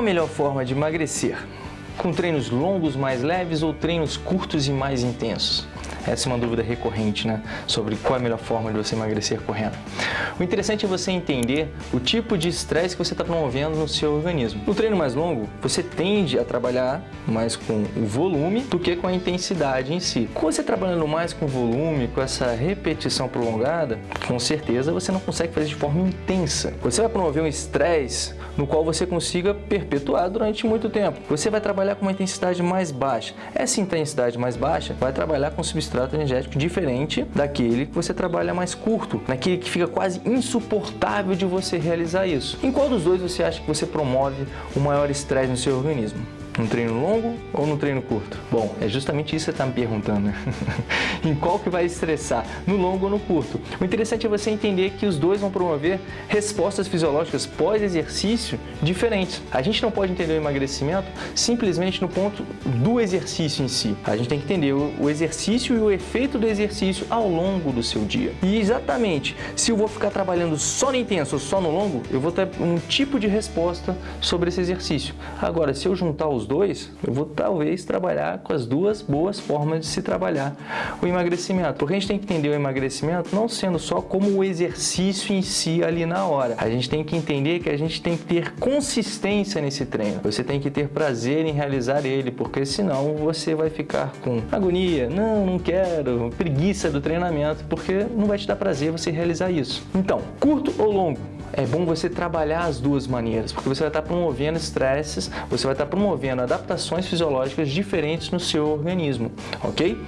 Qual a melhor forma de emagrecer? Com treinos longos mais leves ou treinos curtos e mais intensos? Essa é uma dúvida recorrente, né? Sobre qual é a melhor forma de você emagrecer correndo. O interessante é você entender o tipo de estresse que você está promovendo no seu organismo. No treino mais longo, você tende a trabalhar mais com o volume do que com a intensidade em si. Com você trabalhando mais com volume, com essa repetição prolongada, com certeza você não consegue fazer de forma intensa. Você vai promover um estresse no qual você consiga perpetuar durante muito tempo. Você vai trabalhar com uma intensidade mais baixa. Essa intensidade mais baixa vai trabalhar com substrato energético diferente daquele que você trabalha mais curto, naquele que fica quase insuportável de você realizar isso. Em qual dos dois você acha que você promove o maior estresse no seu organismo? No treino longo ou no treino curto? Bom, é justamente isso que você está me perguntando. Né? em qual que vai estressar? No longo ou no curto? O interessante é você entender que os dois vão promover respostas fisiológicas pós-exercício diferentes. A gente não pode entender o emagrecimento simplesmente no ponto do exercício em si. A gente tem que entender o exercício e o efeito do exercício ao longo do seu dia. E exatamente, se eu vou ficar trabalhando só no intenso ou só no longo, eu vou ter um tipo de resposta sobre esse exercício. Agora, se eu juntar os dois, eu vou talvez trabalhar com as duas boas formas de se trabalhar o emagrecimento. Porque a gente tem que entender o emagrecimento não sendo só como o exercício em si ali na hora. A gente tem que entender que a gente tem que ter consistência nesse treino. Você tem que ter prazer em realizar ele, porque senão você vai ficar com agonia, não, não quero, preguiça do treinamento, porque não vai te dar prazer você realizar isso. Então, curto ou longo? É bom você trabalhar as duas maneiras, porque você vai estar promovendo estresses, você vai estar promovendo adaptações fisiológicas diferentes no seu organismo, ok?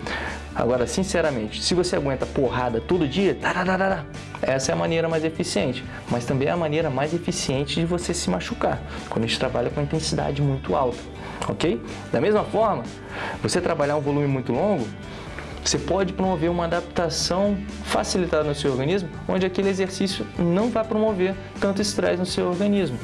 Agora, sinceramente, se você aguenta porrada todo dia, tararara, essa é a maneira mais eficiente, mas também é a maneira mais eficiente de você se machucar, quando a gente trabalha com intensidade muito alta, ok? Da mesma forma, você trabalhar um volume muito longo, você pode promover uma adaptação facilitada no seu organismo, onde aquele exercício não vai promover tanto estresse no seu organismo.